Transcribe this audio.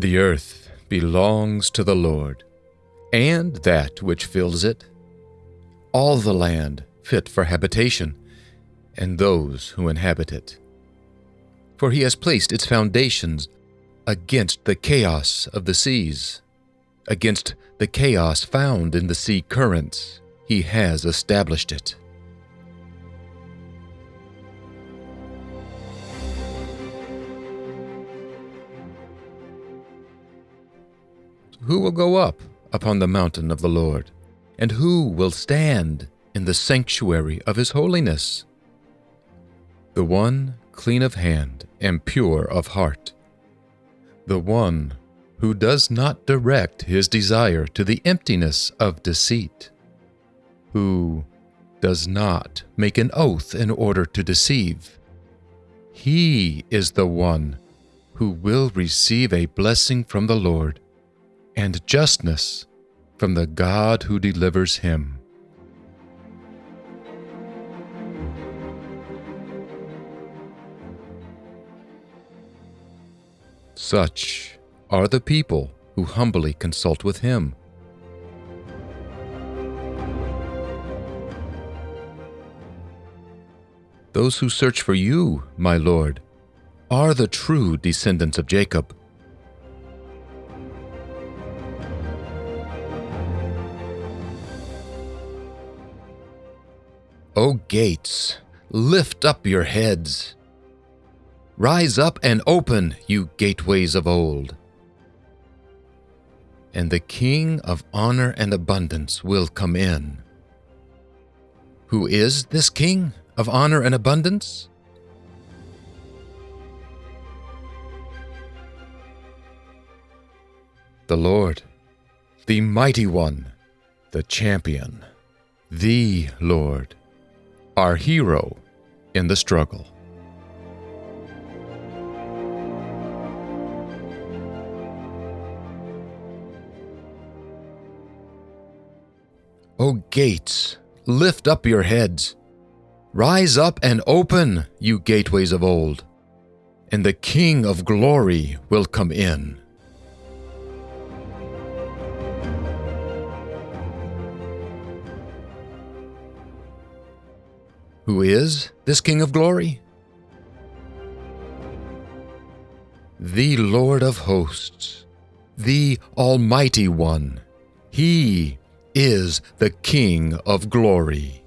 The earth belongs to the Lord, and that which fills it, all the land fit for habitation, and those who inhabit it. For he has placed its foundations against the chaos of the seas, against the chaos found in the sea currents, he has established it. Who will go up upon the mountain of the Lord? And who will stand in the sanctuary of his holiness? The one clean of hand and pure of heart. The one who does not direct his desire to the emptiness of deceit. Who does not make an oath in order to deceive. He is the one who will receive a blessing from the Lord and justness from the God who delivers him. Such are the people who humbly consult with him. Those who search for you, my Lord, are the true descendants of Jacob. O gates, lift up your heads. Rise up and open, you gateways of old. And the King of honor and abundance will come in. Who is this King of honor and abundance? The Lord, the mighty one, the champion, the Lord our hero in the struggle. O gates, lift up your heads. Rise up and open, you gateways of old, and the King of glory will come in. Who is this King of glory? The Lord of hosts, the Almighty One. He is the King of glory.